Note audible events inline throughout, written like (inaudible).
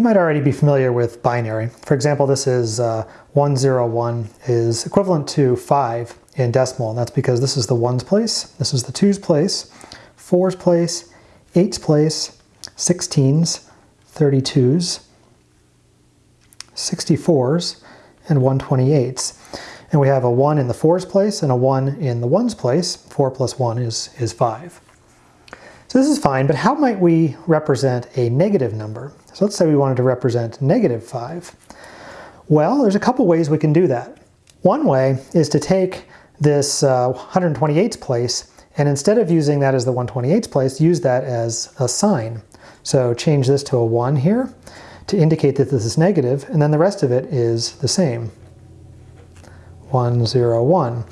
You might already be familiar with binary. For example, this is uh, 101 is equivalent to 5 in decimal, and that's because this is the ones place, this is the twos place, fours place, eights place, 16s, 32s, 64s, and 128s. And we have a 1 in the 4's place and a 1 in the 1's place. 4 plus 1 is, is 5. So this is fine, but how might we represent a negative number? So let's say we wanted to represent negative 5. Well, there's a couple ways we can do that. One way is to take this uh, 128th place and instead of using that as the 128th place, use that as a sign. So change this to a 1 here to indicate that this is negative, and then the rest of it is the same. 1, 0, 1.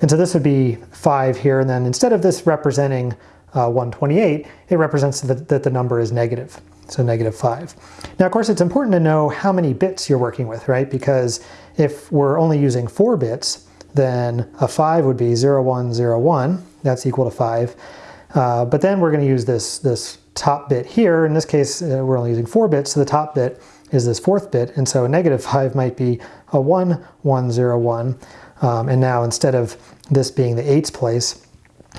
And so this would be 5 here, and then instead of this representing uh, 128, it represents that the number is negative, so negative 5. Now, of course, it's important to know how many bits you're working with, right? Because if we're only using 4 bits, then a 5 would be 0, 1, 0, 1. That's equal to 5. Uh, but then we're going to use this, this top bit here. In this case, uh, we're only using 4 bits, so the top bit is this fourth bit, and so a negative 5 might be a 1, 1, 0, 1. Um, and now instead of this being the eights place,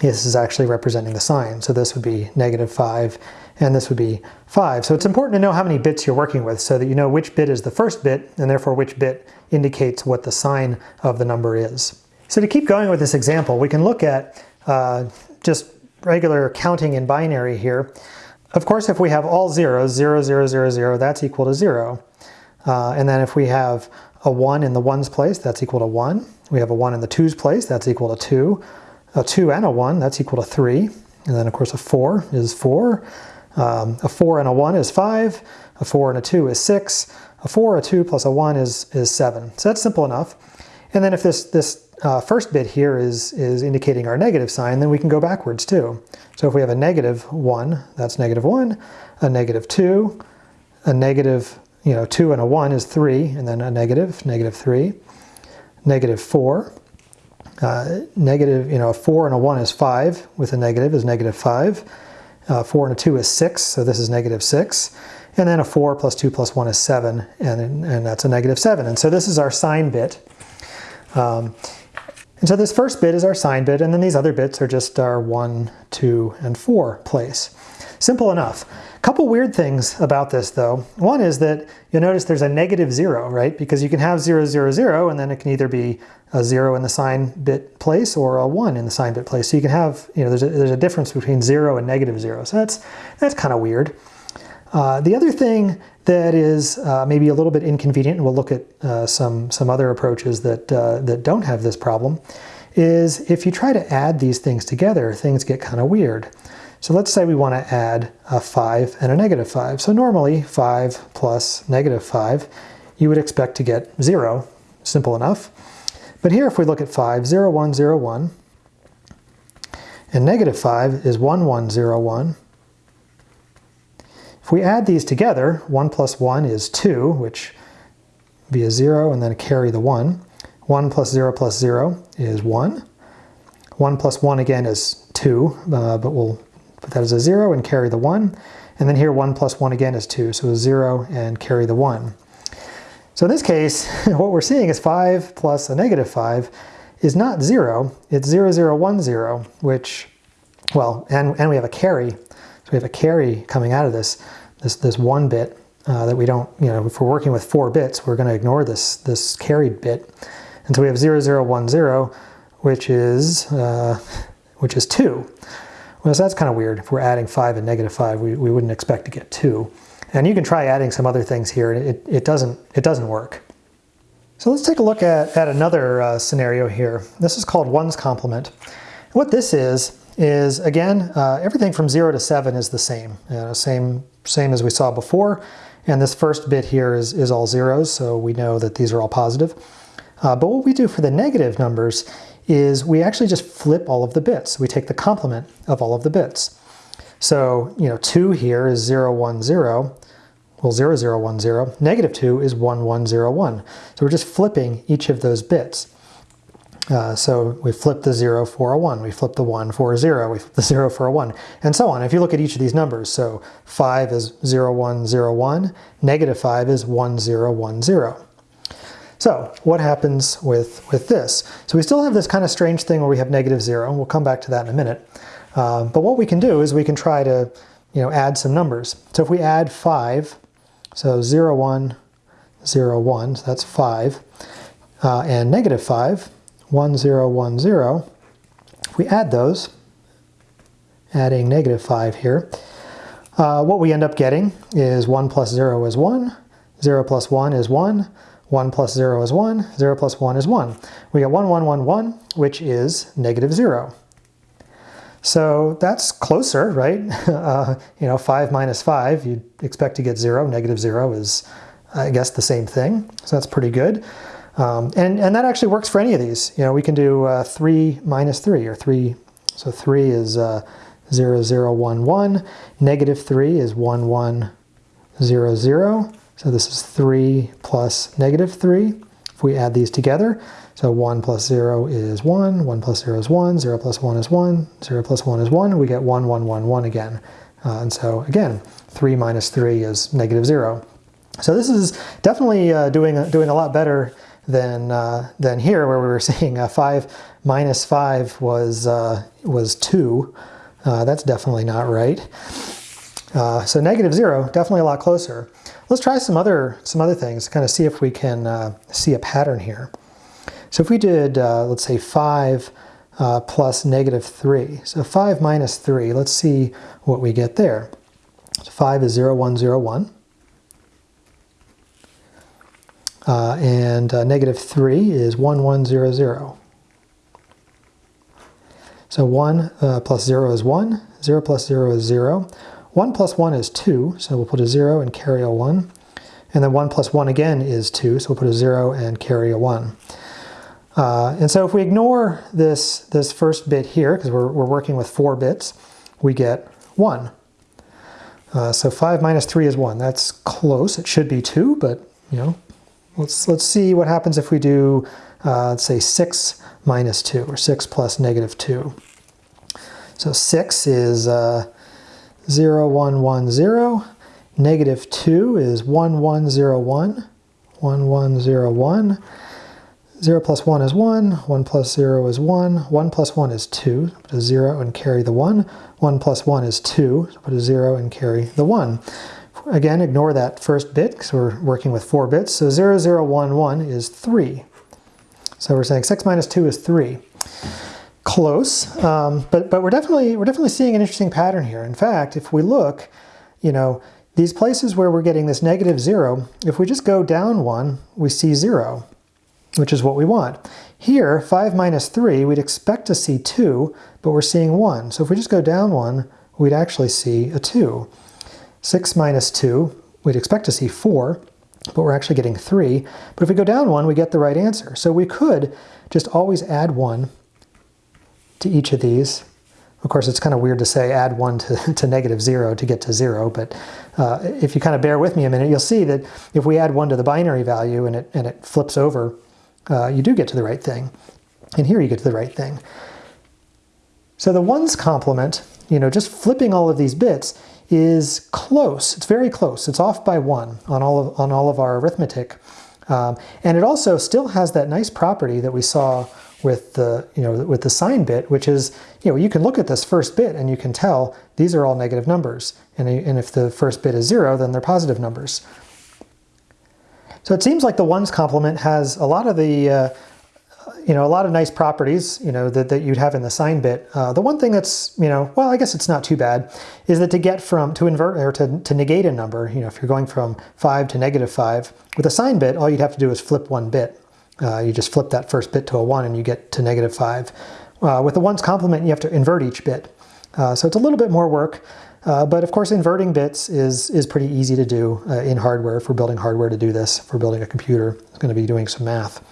this is actually representing the sign. So this would be negative 5, and this would be 5. So it's important to know how many bits you're working with so that you know which bit is the first bit, and therefore which bit indicates what the sign of the number is. So to keep going with this example, we can look at uh, just regular counting in binary here. Of course, if we have all zeros, 0, 0, 0, 0, that's equal to 0. Uh, and then if we have a 1 in the ones place, that's equal to 1. We have a 1 in the twos place, that's equal to 2. A 2 and a 1, that's equal to 3. And then of course a 4 is 4. Um, a 4 and a 1 is 5. A 4 and a 2 is 6. A 4, a 2 plus a 1 is, is 7. So that's simple enough. And then if this, this uh, first bit here is, is indicating our negative sign, then we can go backwards too. So if we have a negative 1, that's negative 1, a negative 2, a negative, you know, 2 and a 1 is 3, and then a negative, negative 3, negative 4, uh, negative, you know, a 4 and a 1 is 5, with a negative is negative 5, uh, 4 and a 2 is 6, so this is negative 6, and then a 4 plus 2 plus 1 is 7, and, and that's a negative 7. And so this is our sign bit. Um, and so this first bit is our sign bit, and then these other bits are just our 1, 2, and 4 place. Simple enough. A couple weird things about this though. One is that you'll notice there's a negative 0, right? Because you can have 0, 0, 0, and then it can either be a 0 in the sign bit place or a 1 in the sign bit place. So you can have, you know, there's a, there's a difference between 0 and negative 0. So that's, that's kind of weird. Uh, the other thing that is uh, maybe a little bit inconvenient, and we'll look at uh, some, some other approaches that, uh, that don't have this problem, is if you try to add these things together, things get kind of weird. So let's say we want to add a 5 and a negative 5. So normally 5 plus negative 5, you would expect to get 0. Simple enough. But here if we look at 5, 0, 1, 0, 1, and negative 5 is 1, 1, 0, 1, if we add these together, 1 plus 1 is 2, which be a 0 and then carry the 1. 1 plus 0 plus 0 is 1. 1 plus 1 again is 2, uh, but we'll put that as a 0 and carry the 1. And then here 1 plus 1 again is 2, so 0 and carry the 1. So in this case, (laughs) what we're seeing is 5 plus a negative 5 is not 0, it's 0, 0, 1, 0, which, well, and, and we have a carry. So we have a carry coming out of this this, this one bit uh, that we don't, you know, if we're working with four bits, we're going to ignore this, this carried bit. And so we have 0010, which is, uh, which is 2. Well, so that's kind of weird. If we're adding 5 and negative 5, we, we wouldn't expect to get 2. And you can try adding some other things here, and it, it, doesn't, it doesn't work. So let's take a look at, at another uh, scenario here. This is called ones complement. What this is, is again, uh, everything from 0 to 7 is the same. Uh, same same as we saw before. And this first bit here is, is all zeros, so we know that these are all positive. Uh, but what we do for the negative numbers is we actually just flip all of the bits. We take the complement of all of the bits. So, you know, 2 here is 0, 1, 0. Well, 0, 0, 1, 0. Negative 2 is 1, 1, 0, 1. So we're just flipping each of those bits. Uh, so we flip the 0 for a 1, we flip the 1 for a 0, we flip the 0 for a 1, and so on. If you look at each of these numbers, so 5 is 0, 1, 0, 1, negative 5 is 1, 0, 1, 0. So what happens with, with this? So we still have this kind of strange thing where we have negative 0, and we'll come back to that in a minute. Uh, but what we can do is we can try to you know, add some numbers. So if we add 5, so 0, 1, 0, 1, so that's 5, uh, and negative 5, 1, 0, 1, 0, if we add those, adding negative 5 here, uh, what we end up getting is 1 plus 0 is 1, 0 plus 1 is 1, 1 plus 0 is 1, 0 plus 1 is 1. We get 1, 1, 1, 1, which is negative 0. So that's closer, right? (laughs) Uh, you know, 5 minus 5, you'd expect to get 0. Negative 0 is, I guess, the same thing. So that's pretty good. Um, and, and that actually works for any of these. You know, we can do uh, 3 minus 3, or 3, so 3 is uh, 0, 0, 1, 1. Negative 3 is 1, 1, 0, 0. So this is 3 plus negative 3. If we add these together, so 1 plus 0 is 1, 1 plus 0 is 1, 0 plus 1 is 1, 0 plus 1 is 1, we get 1, 1, 1, 1 again. Uh, and so again, 3 minus 3 is negative 0. So this is definitely uh, doing, doing a lot better than, uh, than here where we were (laughs) seeing uh, 5 minus 5 was, uh, was 2. Uh, that's definitely not right. Uh, so negative 0, definitely a lot closer. Let's try some other, some other things, kind of see if we can uh, see a pattern here. So if we did, let's say 5 plus negative 3, so 5 minus 3, let's see what we get there. So 5 is 0, 1, 0, 1. Uh, and uh, negative 3 is 1, 1, 0, 0. So 1 uh, plus 0 is 1, 0 plus 0 is 0. 1 plus 1 is 2, so we'll put a 0 and carry a 1. And then 1 plus 1 again is 2, so we'll put a 0 and carry a 1. Uh, and so if we ignore this, this first bit here, because we're, we're working with 4 bits, we get 1. Uh, so 5 minus 3 is 1. That's close. It should be 2, but, you know, Let's, let's see what happens if we do, uh, let's say 6 minus 2, or 6 plus negative 2. So 6 is uh, 0, 1, 1, 0. Negative 2 is 1, 1, 0, 1. 1, 1, 0, 1. 0 plus 1 is 1, 1 plus 0 is 1, 1 plus 1 is 2, put a 0 and carry the 1, 1 plus 1 is 2, so put a 0 and carry the 1. Again, ignore that first bit because we're working with four bits. So 0011 is 3. So we're saying 6 minus 2 is 3. Close, um, but, but we're, definitely, we're definitely seeing an interesting pattern here. In fact, if we look, you know, these places where we're getting this negative 0, if we just go down 1, we see 0, which is what we want. Here, 5 minus 3, we'd expect to see 2, but we're seeing 1. So if we just go down 1, we'd actually see a 2. 6 minus 2, we'd expect to see 4, but we're actually getting 3. But if we go down 1, we get the right answer. So we could just always add 1 to each of these. Of course, it's kind of weird to say add 1 to, (laughs) to negative 0 to get to 0, but uh, if you kind of bear with me a minute, you'll see that if we add 1 to the binary value and it, and it flips over, uh, you do get to the right thing. And here you get to the right thing. So the ones complement, you know, just flipping all of these bits is close. It's very close. It's off by one on all of, on all of our arithmetic. Um, and it also still has that nice property that we saw with the, you know, with the sign bit, which is, you know, you can look at this first bit and you can tell these are all negative numbers. And, and if the first bit is zero, then they're positive numbers. So it seems like the ones complement has a lot of the, uh, you know, a lot of nice properties, you know, that, that you'd have in the sign bit. Uh, the one thing that's, you know, well, I guess it's not too bad, is that to get from, to invert, or to, to negate a number, you know, if you're going from 5 to negative 5, with a sign bit, all you'd have to do is flip one bit. Uh, you just flip that first bit to a 1 and you get to negative 5. Uh, with the ones complement, you have to invert each bit. Uh, so it's a little bit more work, uh, but of course inverting bits is, is pretty easy to do uh, in hardware. If we're building hardware to do this, if we're building a computer, it's going to be doing some math.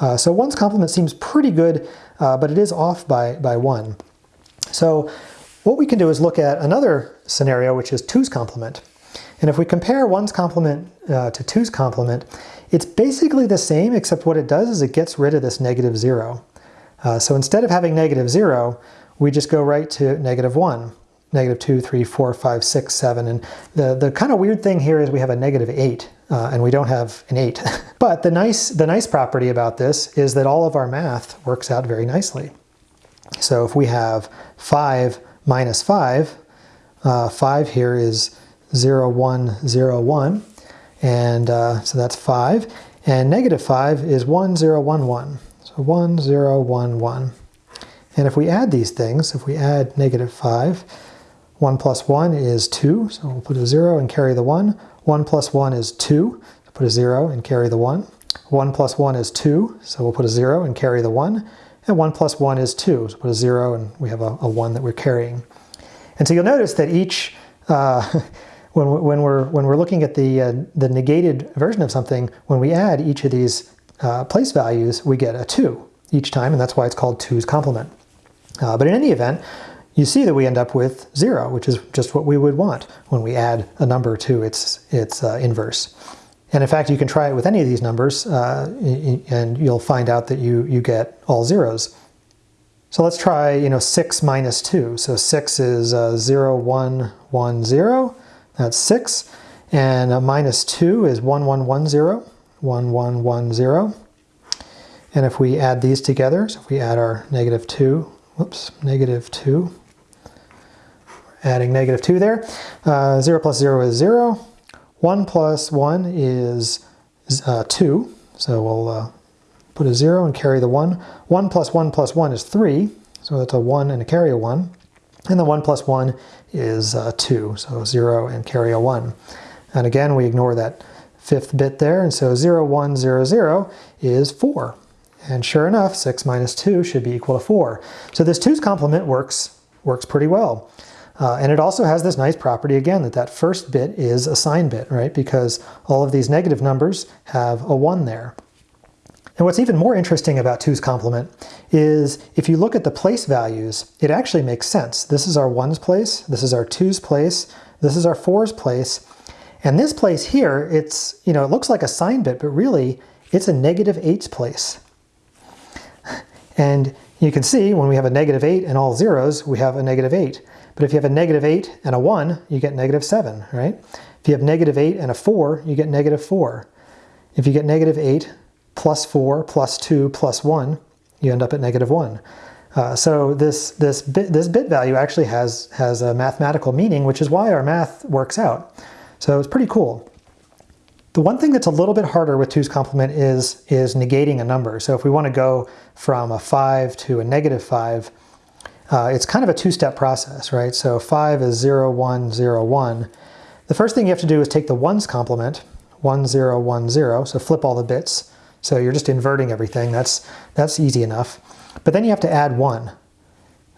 Uh, so one's complement seems pretty good, uh, but it is off by, by one. So what we can do is look at another scenario, which is two's complement. And if we compare one's complement uh, to two's complement, it's basically the same, except what it does is it gets rid of this negative zero. Uh, so instead of having negative 0, we just go right to negative 1. Negative 2, 3, 4, 5, 6, 7. And the, the kind of weird thing here is we have a negative 8, uh, and we don't have an 8. (laughs) but the nice, the nice property about this is that all of our math works out very nicely. So if we have 5 minus 5, uh, 5 here is 0, 1, 0, 1. And uh, so that's 5. And negative 5 is 1, 0, 1, 1. So 1, 0, 1, 1. And if we add these things, if we add negative 5, 1 plus 1 is 2, so we'll put a 0 and carry the 1. 1 plus 1 is 2, so put a 0 and carry the 1. 1 plus 1 is 2, so we'll put a 0 and carry the 1. And 1 plus 1 is 2, so put a 0 and we have a, a 1 that we're carrying. And so you'll notice that each, uh, (laughs) when, when, we're, when we're looking at the, uh, the negated version of something, when we add each of these uh, place values, we get a 2 each time, and that's why it's called 2's complement. Uh, but in any event, you see that we end up with 0, which is just what we would want when we add a number to its, its uh, inverse. And in fact, you can try it with any of these numbers, uh, and you'll find out that you, you get all zeros. So let's try, you know, 6 minus 2. So 6 is uh, 0, 1, 1, 0. That's 6. And uh, minus 2 is 1, 1, 1, 0. 1, 1, 1, 0. And if we add these together, so if we add our negative 2, whoops, negative 2, adding negative 2 there, uh, 0 plus 0 is 0. 1 plus 1 is uh, 2, so we'll uh, put a 0 and carry the 1. 1 plus 1 plus 1 is 3, so that's a 1 and a carry a 1. And the 1 plus 1 is uh, 2, so 0 and carry a 1. And again, we ignore that fifth bit there, and so 0, 1, 0, 0 is 4. And sure enough, 6 minus 2 should be equal to 4. So this 2's complement works, works pretty well. Uh, and it also has this nice property again that that first bit is a sign bit, right? Because all of these negative numbers have a 1 there. And what's even more interesting about 2's complement is if you look at the place values, it actually makes sense. This is our 1's place, this is our 2's place, this is our 4's place, and this place here, it's, you know, it looks like a sign bit, but really it's a negative 8's place. And you can see when we have a negative 8 and all zeros, we have a negative 8. But if you have a negative 8 and a 1, you get negative 7, right? If you have negative 8 and a 4, you get negative 4. If you get negative 8 plus 4 plus 2 plus 1, you end up at negative 1. Uh, so this, this, bit, this bit value actually has, has a mathematical meaning, which is why our math works out. So it's pretty cool. The one thing that's a little bit harder with 2's complement is, is negating a number. So if we want to go from a 5 to a negative 5, uh, it's kind of a two-step process, right? So 5 is 0, 1, 0, 1. The first thing you have to do is take the 1's complement, 1, 0, 1, 0, so flip all the bits. So you're just inverting everything. That's, that's easy enough. But then you have to add 1.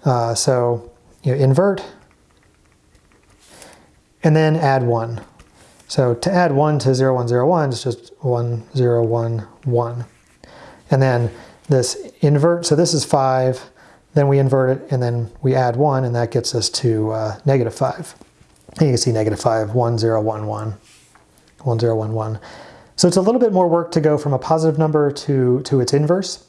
Uh, so you invert, and then add 1. So to add 1 to 0, 1, 0, 1 is just 1, 0, 1, 1. And then this invert, so this is 5, then we invert it, and then we add 1, and that gets us to uh, negative 5. And you can see negative 5, 1, 0, 1, 1, 1, 0, 1, 1. So it's a little bit more work to go from a positive number to, to its inverse,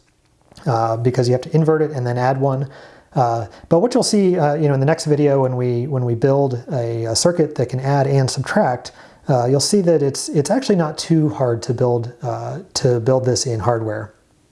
uh, because you have to invert it and then add 1. Uh, but what you'll see uh, you know, in the next video when we, when we build a, a circuit that can add and subtract, uh, you'll see that it's, it's actually not too hard to build, uh, to build this in hardware.